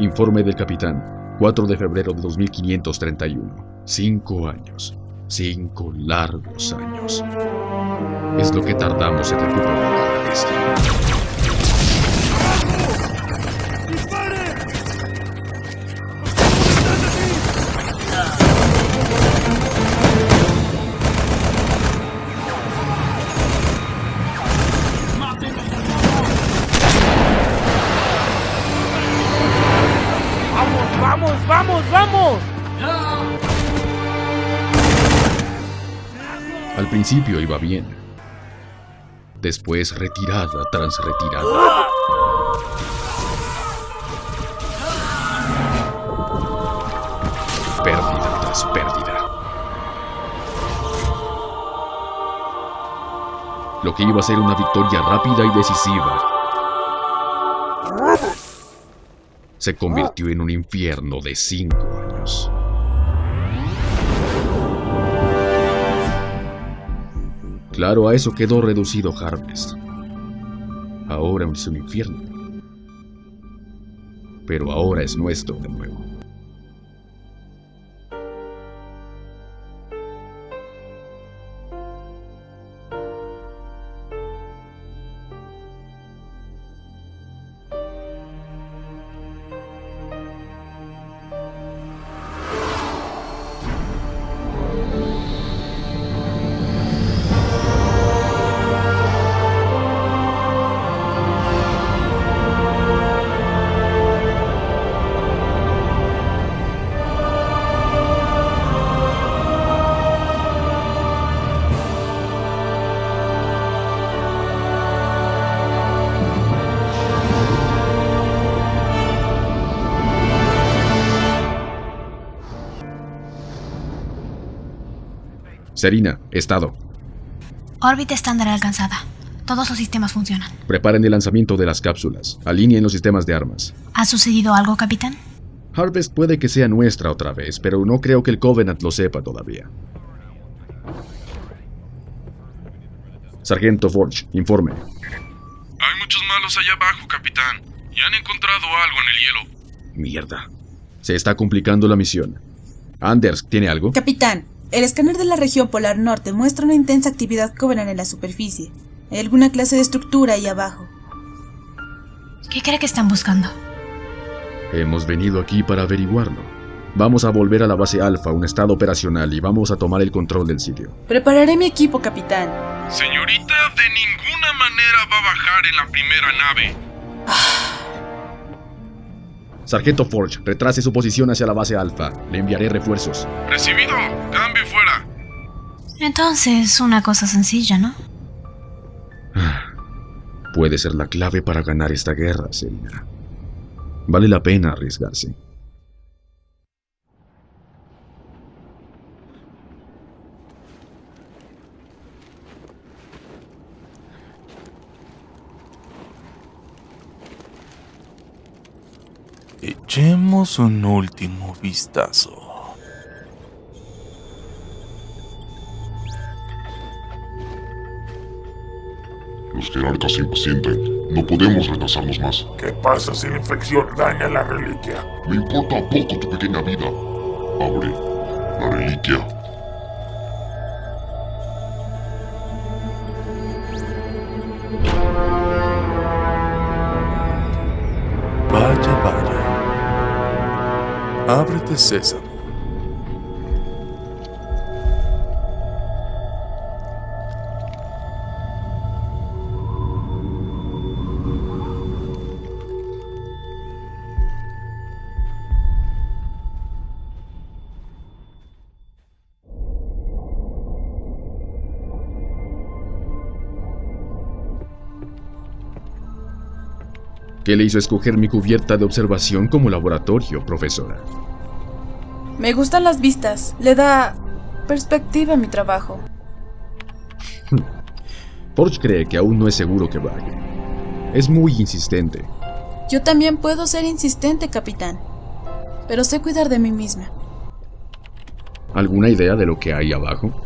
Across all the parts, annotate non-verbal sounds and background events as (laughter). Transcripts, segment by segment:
Informe del capitán. 4 de febrero de 2531. Cinco años. Cinco largos años. Es lo que tardamos en recuperar la. Principio iba bien. Después retirada tras retirada. Pérdida tras pérdida. Lo que iba a ser una victoria rápida y decisiva se convirtió en un infierno de cinco años. Claro, a eso quedó reducido Harvest. Ahora es un infierno. Pero ahora es nuestro de nuevo. Serina, estado. Órbita estándar alcanzada. Todos los sistemas funcionan. Preparen el lanzamiento de las cápsulas. Alineen los sistemas de armas. ¿Ha sucedido algo, capitán? Harvest puede que sea nuestra otra vez, pero no creo que el Covenant lo sepa todavía. Sargento Forge, informe. Hay muchos malos allá abajo, capitán. Y han encontrado algo en el hielo. Mierda. Se está complicando la misión. Anders, ¿tiene algo? Capitán, el escáner de la región polar norte muestra una intensa actividad Covenant en la superficie. Hay alguna clase de estructura ahí abajo. ¿Qué cree que están buscando? Hemos venido aquí para averiguarlo. Vamos a volver a la base Alfa, un estado operacional, y vamos a tomar el control del sitio. Prepararé mi equipo, capitán. Señorita, de ninguna manera va a bajar en la primera nave. Sargento Forge, retrase su posición hacia la base Alfa. Le enviaré refuerzos. Recibido. Cambio y fuera. Entonces, una cosa sencilla, ¿no? Puede ser la clave para ganar esta guerra, Selina. Vale la pena arriesgarse. Echemos un último vistazo. Los jerarcas se impacientan. No podemos retrasarnos más. ¿Qué pasa si la infección daña la reliquia? Me importa poco tu pequeña vida. Abre la reliquia. Vaya, vaya. Ábrete, César. ¿Qué le hizo escoger mi cubierta de observación como laboratorio, profesora? Me gustan las vistas. Le da perspectiva a mi trabajo. (laughs) Forge cree que aún no es seguro que vaya. Es muy insistente. Yo también puedo ser insistente, capitán. Pero sé cuidar de mí misma. ¿Alguna idea de lo que hay abajo?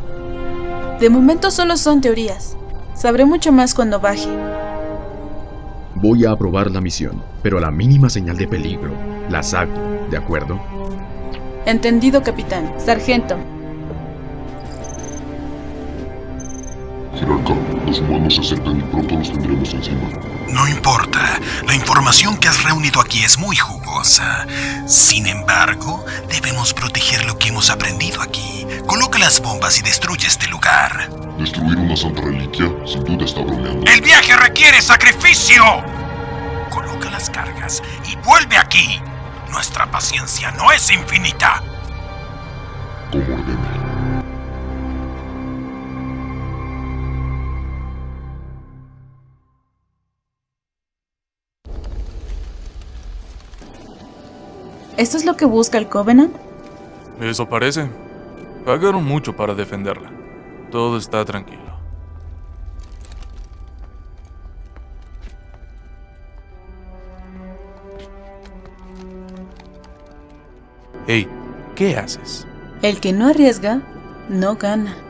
De momento solo son teorías. Sabré mucho más cuando baje. Voy a aprobar la misión, pero a la mínima señal de peligro, las saco, ¿de acuerdo? Entendido, capitán. Sargento. Jerarca, los humanos se acercan y pronto los tendremos encima. No importa, la información que has reunido aquí es muy jugosa. Sin embargo, debemos proteger lo que hemos aprendido aquí. Coloca las bombas y destruye este lugar. Destruir una santa reliquia, sin duda está bromeando. ¡El viaje requiere sacrificio! Coloca las cargas y vuelve aquí. Nuestra paciencia no es infinita. Como ordene. ¿Esto es lo que busca el Covenant? Eso parece. Pagaron mucho para defenderla. Todo está tranquilo. Hey, ¿qué haces? El que no arriesga, no gana.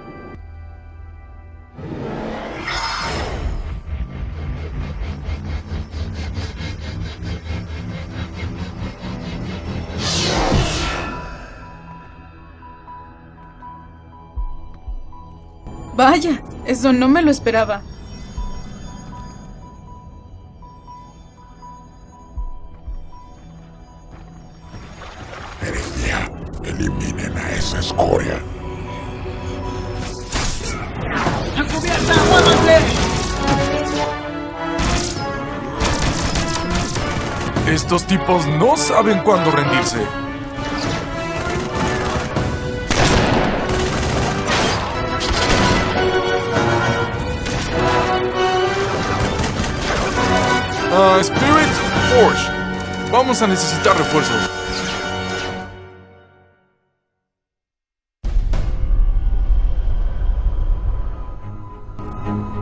Eso no me lo esperaba. Meridia, eliminen a esa escoria. Estos tipos no saben cuándo rendirse. Ah, Spirit Forge. Vamos a necesitar refuerzos.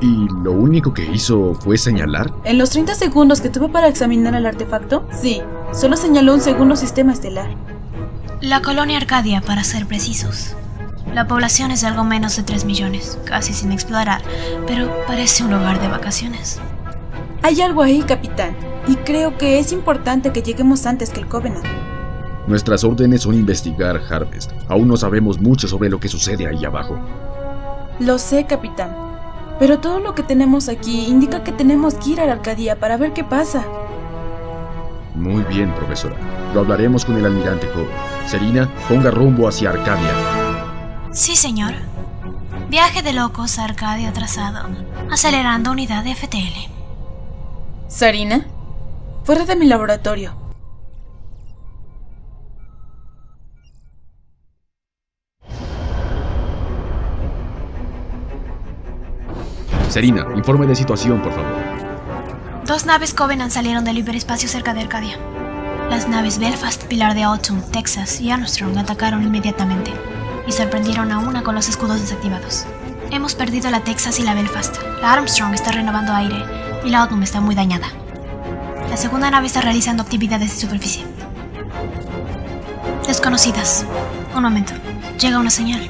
¿Y lo único que hizo fue señalar? En los 30 segundos que tuve para examinar el artefacto, sí, solo señaló un segundo sistema estelar. La colonia Arcadia, para ser precisos. La población es de algo menos de 3 millones, casi sin explorar, pero parece un hogar de vacaciones. Hay algo ahí, capitán, y creo que es importante que lleguemos antes que el Covenant. Nuestras órdenes son investigar Harvest. Aún no sabemos mucho sobre lo que sucede ahí abajo. Lo sé, capitán, pero todo lo que tenemos aquí indica que tenemos que ir a la Arcadia para ver qué pasa. Muy bien, profesora. Lo hablaremos con el almirante Cole. Serina, ponga rumbo hacia Arcadia. Sí, señor. Viaje de locos a Arcadia atrasado. Acelerando unidad de FTL. Sarina, fuera de mi laboratorio. Serina, informe de situación, por favor. Dos naves Covenant salieron del hiperespacio cerca de Arcadia. Las naves Belfast, Pilar de Autumn, Texas y Armstrong atacaron inmediatamente y sorprendieron a una con los escudos desactivados. Hemos perdido la Texas y la Belfast. La Armstrong está renovando aire y la Autumn está muy dañada. La segunda nave está realizando actividades de superficie. Desconocidas. Un momento. Llega una señal.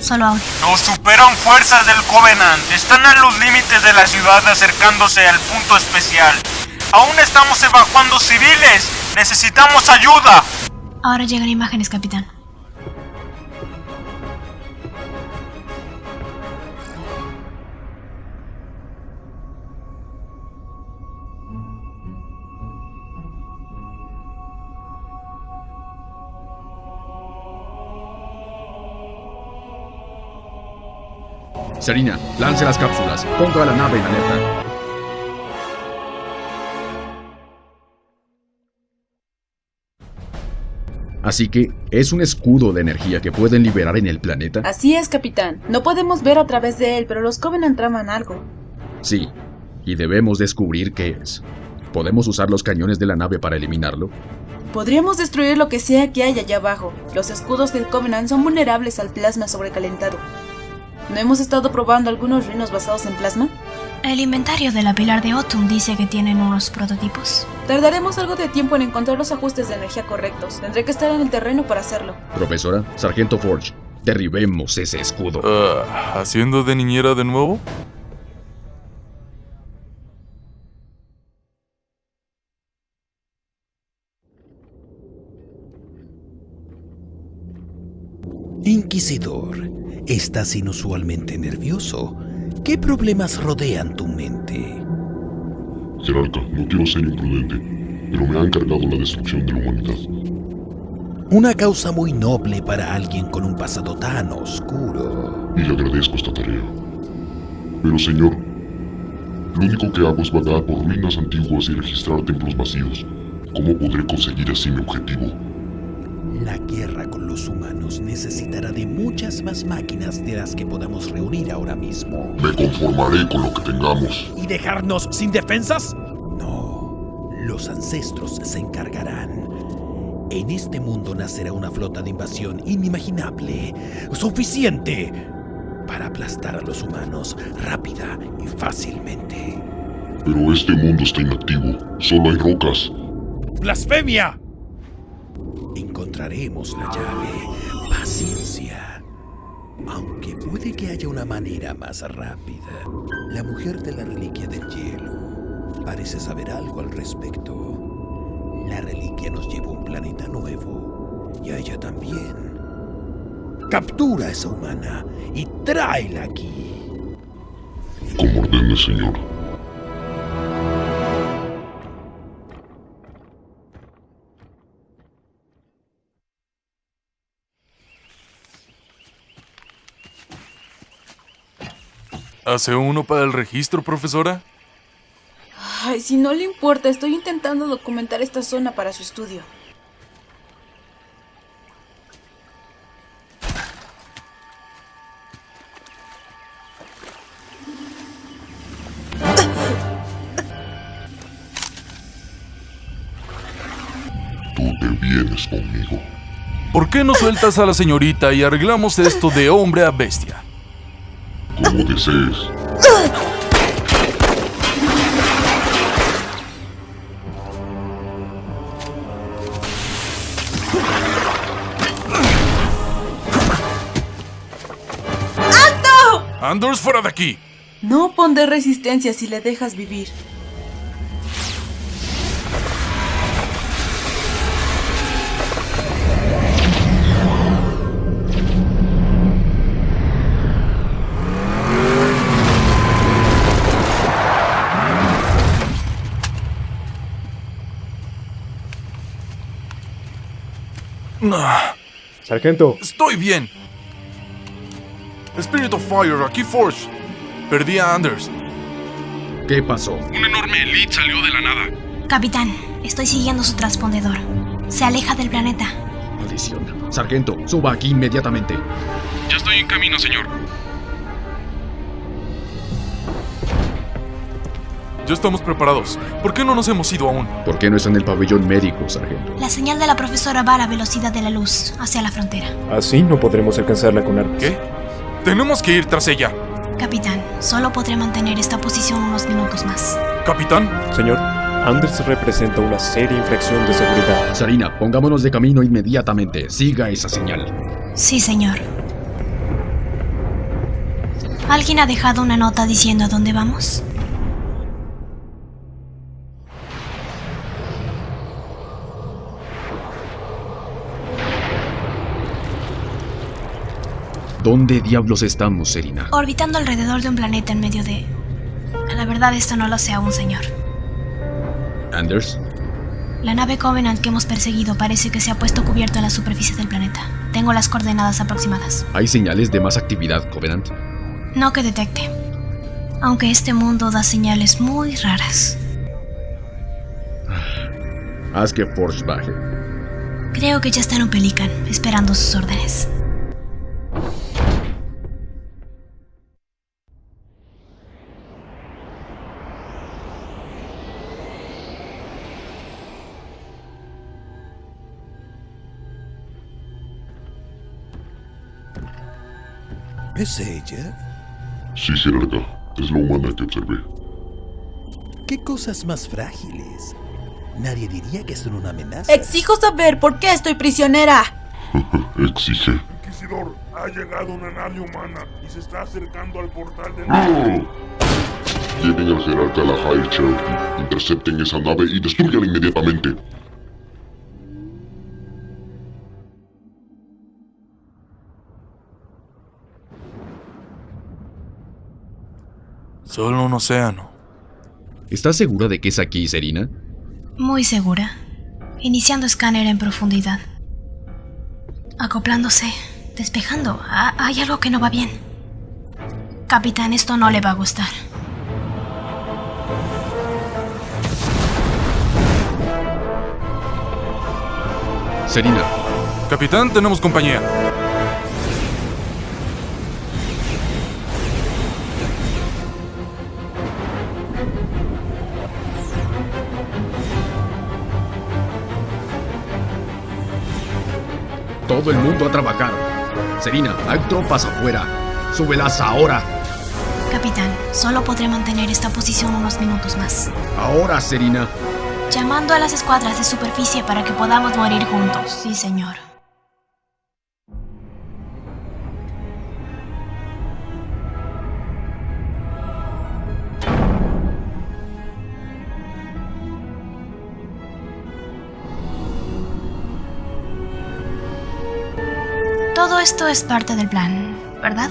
Solo audio. Nos superan fuerzas del Covenant. Están a los límites de la ciudad acercándose al punto especial. Aún estamos evacuando civiles. Necesitamos ayuda. Ahora llegan imágenes, capitán. Serina, lance las cápsulas. Ponga la nave en alerta. Así que, ¿es un escudo de energía que pueden liberar en el planeta? Así es, capitán. No podemos ver a través de él, pero los Covenant traman algo. Sí, y debemos descubrir qué es. ¿Podemos usar los cañones de la nave para eliminarlo? Podríamos destruir lo que sea que hay allá abajo. Los escudos del Covenant son vulnerables al plasma sobrecalentado. ¿No hemos estado probando algunos rinos basados en plasma? El inventario de la Pilar de Otum dice que tienen unos prototipos. Tardaremos algo de tiempo en encontrar los ajustes de energía correctos. Tendré que estar en el terreno para hacerlo. Profesora, Sargento Forge, derribemos ese escudo. Ah, ¿Haciendo de niñera de nuevo? Inquisidor, estás inusualmente nervioso. ¿Qué problemas rodean tu mente? Jerarca, no quiero ser imprudente, pero me ha encargado la destrucción de la humanidad. Una causa muy noble para alguien con un pasado tan oscuro. Y le agradezco esta tarea. Pero señor, lo único que hago es vagar por ruinas antiguas y registrar templos vacíos. ¿Cómo podré conseguir así mi objetivo? La guerra con los humanos necesitará de muchas más máquinas de las que podamos reunir ahora mismo. Me conformaré con lo que tengamos. ¿Y dejarnos sin defensas? No, los ancestros se encargarán. En este mundo nacerá una flota de invasión inimaginable, suficiente para aplastar a los humanos rápida y fácilmente. Pero este mundo está inactivo. Solo hay rocas. ¡Blasfemia! Encontraremos la llave. Paciencia. Aunque puede que haya una manera más rápida. La mujer de la reliquia del hielo parece saber algo al respecto. La reliquia nos lleva a un planeta nuevo. Y a ella también. Captura a esa humana y tráela aquí. Como ordene, señor. ¿Hace uno para el registro, profesora? Ay, si no le importa, estoy intentando documentar esta zona para su estudio. Tú te vienes conmigo. ¿Por qué no sueltas a la señorita y arreglamos esto de hombre a bestia? Como desees. ¡Anders, fuera de aquí! No pondré resistencia si le dejas vivir. Sargento, Estoy bien. Spirit of Fire, aquí Forge. Perdí a Anders. ¿Qué pasó? Un enorme elite salió de la nada. Capitán, estoy siguiendo su transpondedor. Se aleja del planeta. Maldición. Sargento, suba aquí inmediatamente. Ya estoy en camino, señor. Ya estamos preparados. ¿Por qué no nos hemos ido aún? ¿Por qué no está en el pabellón médico, sargento? La señal de la profesora va a la velocidad de la luz, hacia la frontera. así no podremos alcanzarla con armas. ¿Qué? Tenemos que ir tras ella. Capitán, solo podré mantener esta posición unos minutos más. Capitán, Señor, Anders representa una seria infracción de seguridad. Sarina, pongámonos de camino inmediatamente. Siga esa señal. Sí, señor. ¿Alguien ha dejado una nota diciendo a dónde vamos? ¿Dónde diablos estamos, Serina? Orbitando alrededor de un planeta en medio de... La verdad esto no lo sé aún, señor. Anders, La nave Covenant que hemos perseguido parece que se ha puesto cubierto en la superficie del planeta. Tengo las coordenadas aproximadas. ¿hay señales de más actividad, Covenant? No que detecte. Aunque este mundo da señales muy raras. Haz que Forge baje. Creo que ya está en un Pelican, esperando sus órdenes. ¿Es ella? Sí, jerarca. Es la humana que observé. ¿Qué cosas más frágiles? Nadie diría que son una amenaza. Exijo saber por qué estoy prisionera. (laughs) Exige. Inquisidor, ha llegado una nave humana y se está acercando al portal de... ¡No! Lleven al jerarca a la High Cherokee. Intercepten esa nave y destruyanla inmediatamente. Solo un océano. ¿Estás segura de que es aquí, Serina? Muy segura. Iniciando escáner en profundidad. Acoplándose, despejando. Ah, hay algo que no va bien. Capitán, esto no le va a gustar. Serina, Capitán, tenemos compañía. Todo el mundo a trabajar. Serina, hay tropas afuera. Súbelas ahora. Capitán, solo podré mantener esta posición unos minutos más. Ahora, Serina. Llamando a las escuadras de superficie para que podamos morir juntos. Sí, señor. Todo esto es parte del plan, ¿verdad?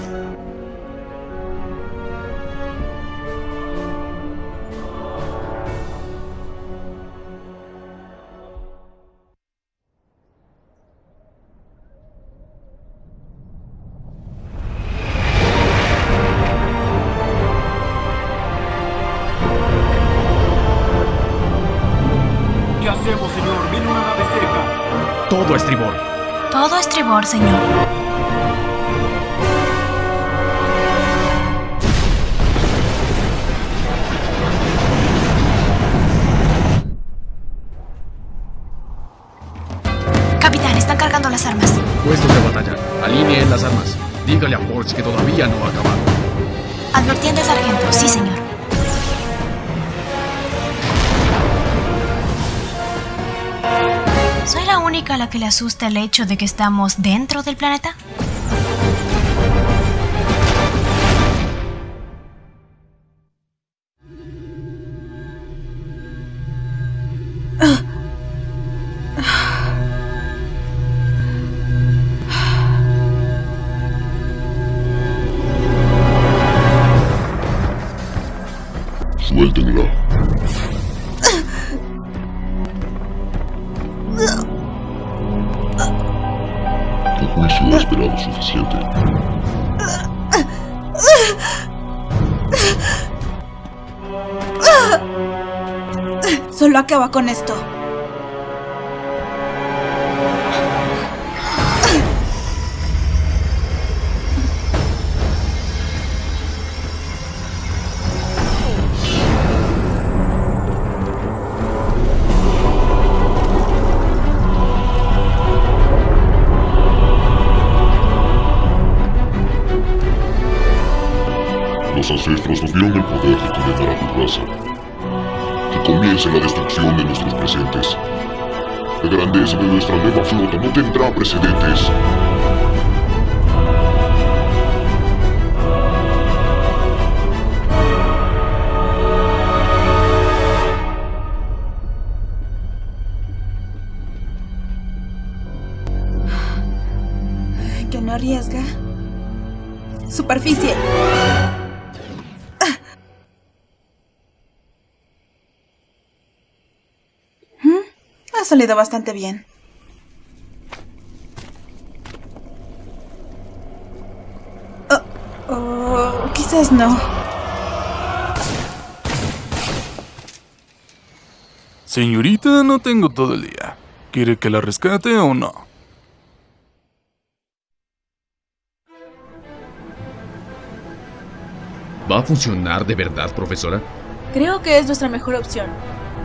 ¿Qué hacemos, señor? Armas. Puestos de batalla. Alineen las armas. Dígale a Forge que todavía no ha acabado. Advertiente sargento, sí, señor. ¿Soy la única a la que le asusta el hecho de que estamos dentro del planeta? Tu juicio ha esperado suficiente. Solo acaba con esto. Los ancestros nos dieron el poder de condenar a tu raza. Que comience la destrucción de nuestros presentes. La grandeza de nuestra nueva flota no tendrá precedentes. Que no arriesga. Superficie. Salido bastante bien. Oh, oh, quizás no. Señorita, no tengo todo el día. ¿Quiere que la rescate o no? ¿Va a funcionar de verdad, profesora? Creo que es nuestra mejor opción.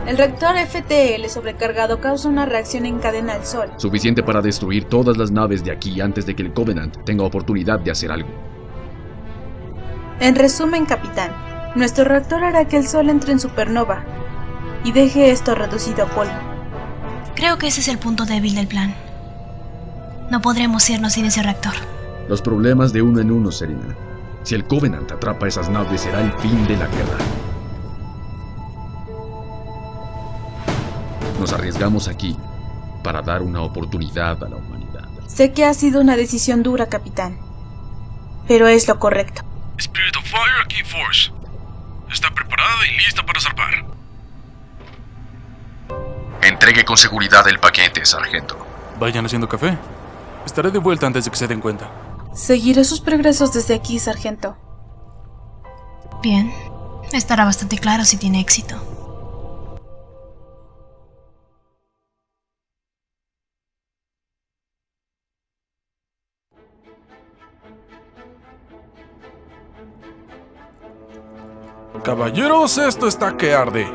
El reactor FTL sobrecargado causa una reacción en cadena al Sol. Suficiente para destruir todas las naves de aquí antes de que el Covenant tenga oportunidad de hacer algo. En resumen, capitán, nuestro reactor hará que el Sol entre en supernova y deje esto reducido a polvo. Creo que ese es el punto débil del plan. No podremos irnos sin ese reactor. Los problemas de uno en uno, Serena. Si el Covenant atrapa esas naves será el fin de la guerra. Nos arriesgamos aquí para dar una oportunidad a la humanidad. Sé que ha sido una decisión dura, capitán, pero es lo correcto. Spirit of Fire aquí, Force. preparada y lista para zarpar. Entregue con seguridad el paquete, sargento. Vayan haciendo café. Estaré de vuelta antes de que se den cuenta. Seguiré sus progresos desde aquí, sargento. Bien. Estará bastante claro si tiene éxito. Caballeros, esto está que arde.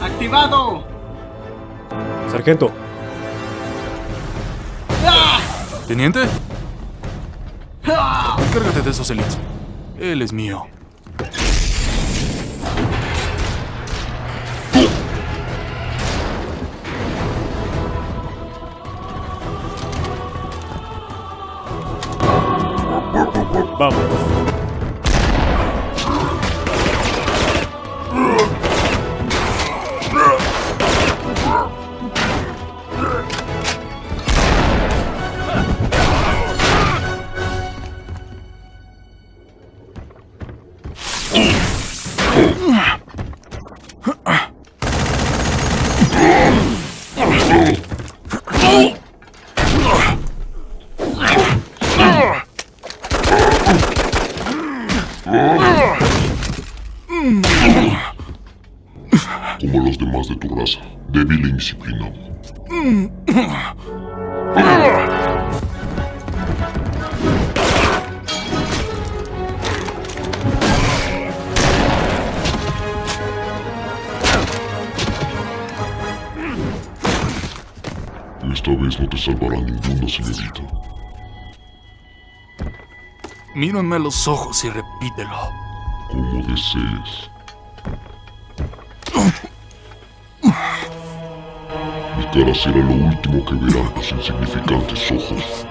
¡Activado! Sargento, Teniente, encárgate de esos elites. Él es mío. Vamos. Esta vez no te salvará ninguna, señorita. Mírame a los ojos y repítelo. Como desees. Cara será lo último que verán tus insignificantes ojos.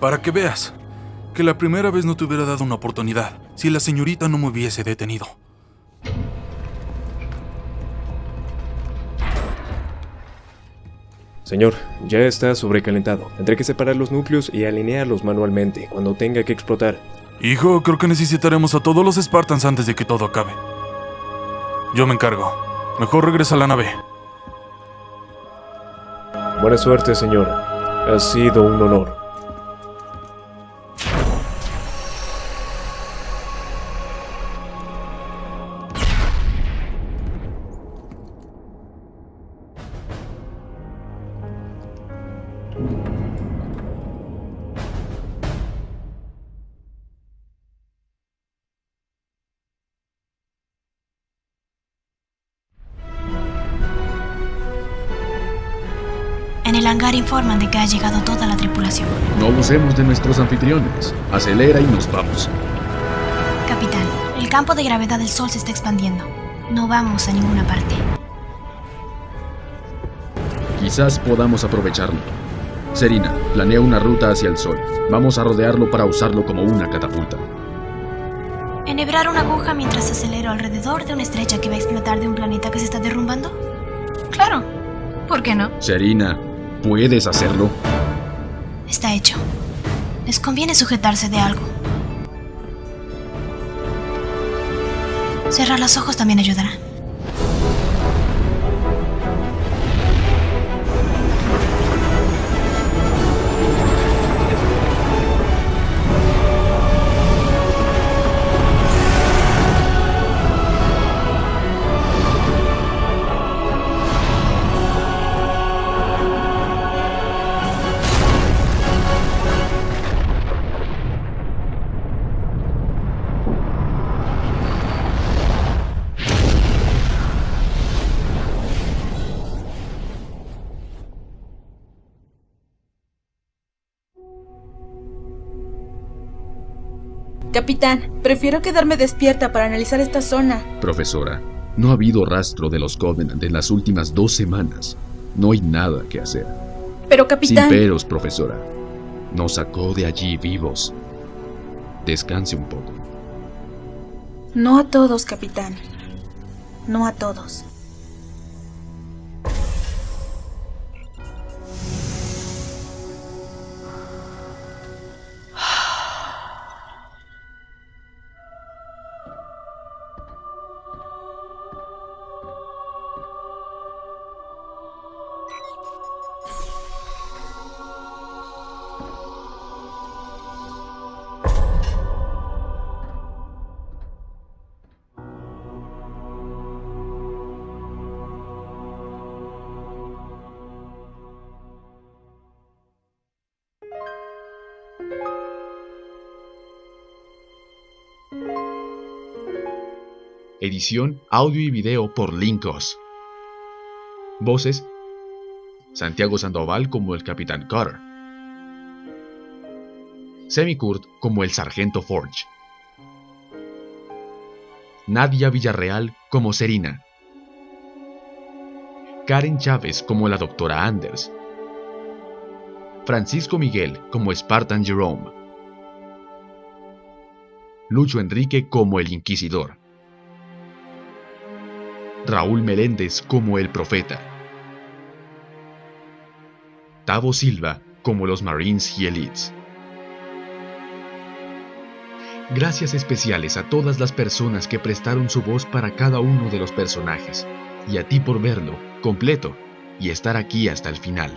Para que veas que la primera vez no te hubiera dado una oportunidad si la señorita no me hubiese detenido. Señor, ya está sobrecalentado. Tendré que separar los núcleos y alinearlos manualmente cuando tenga que explotar. Hijo, creo que necesitaremos a todos los Spartans antes de que todo acabe. Yo me encargo. Mejor regresa a la nave. Buena suerte, señor. Ha sido un honor. Llegado toda la tripulación. No abusemos de nuestros anfitriones. Acelera y nos vamos. Capitán, el campo de gravedad del Sol se está expandiendo. No vamos a ninguna parte. Quizás podamos aprovecharlo. Serina, planea una ruta hacia el Sol. Vamos a rodearlo para usarlo como una catapulta. ¿Enhebrar una aguja mientras acelero alrededor de una estrella que va a explotar de un planeta que se está derrumbando? Claro. ¿Por qué no? Serina, ¿puedes hacerlo? Está hecho. Les conviene sujetarse de algo. Cerrar los ojos también ayudará. Capitán, prefiero quedarme despierta para analizar esta zona. Profesora, no ha habido rastro de los Covenant en las últimas dos semanas. No hay nada que hacer. Pero capitán... Sin peros, profesora. Nos sacó de allí vivos. Descanse un poco. No a todos, capitán. No a todos. Edición, audio y video por Linkos. Voces: Santiago Sandoval como el Capitán Carter. Semi Kurt como el Sargento Forge. Nadia Villarreal como Serina. Karen Chávez como la Doctora Anders. Francisco Miguel como Spartan Jerome. Lucho Enrique como el Inquisidor. Raúl Meléndez como el Profeta. Tavo Silva como los Marines y Elites. Gracias especiales a todas las personas que prestaron su voz para cada uno de los personajes, y a ti por verlo completo y estar aquí hasta el final.